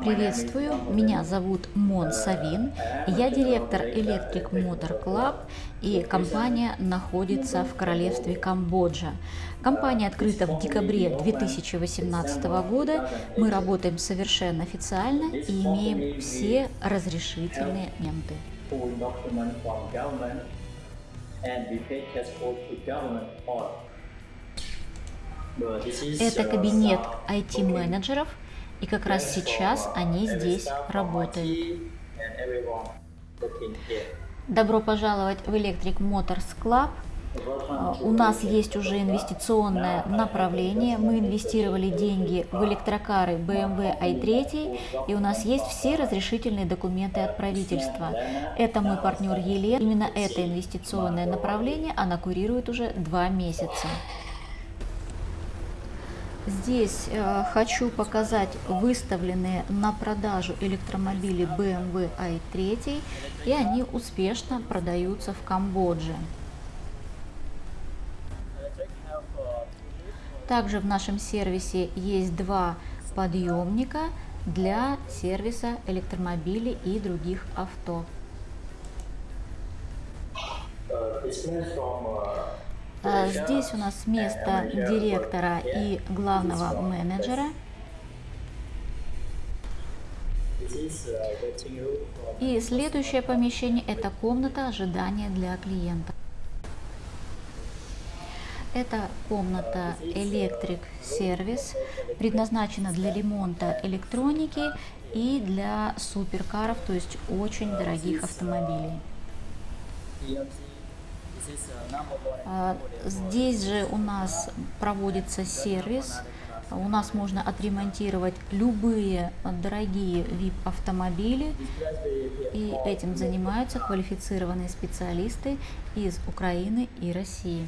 Приветствую, меня зовут Мон Савин, я директор Electric Motor Club и компания находится в королевстве Камбоджа. Компания открыта в декабре 2018 года, мы работаем совершенно официально и имеем все разрешительные моменты. Это кабинет IT-менеджеров, и как раз сейчас они здесь работают. Добро пожаловать в Electric Motors Club. У нас есть уже инвестиционное направление. Мы инвестировали деньги в электрокары BMW i3, и у нас есть все разрешительные документы от правительства. Это мой партнер Елена. Именно это инвестиционное направление она курирует уже два месяца. Здесь э, хочу показать выставленные на продажу электромобили BMW i3, и они успешно продаются в Камбодже. Также в нашем сервисе есть два подъемника для сервиса электромобилей и других авто. А, здесь у нас место директора и главного менеджера. И следующее помещение – это комната ожидания для клиента. Это комната Electric Service, предназначена для ремонта электроники и для суперкаров, то есть очень дорогих автомобилей. А, здесь же у нас проводится сервис. У нас можно отремонтировать любые дорогие VIP-автомобили. И этим занимаются квалифицированные специалисты из Украины и России.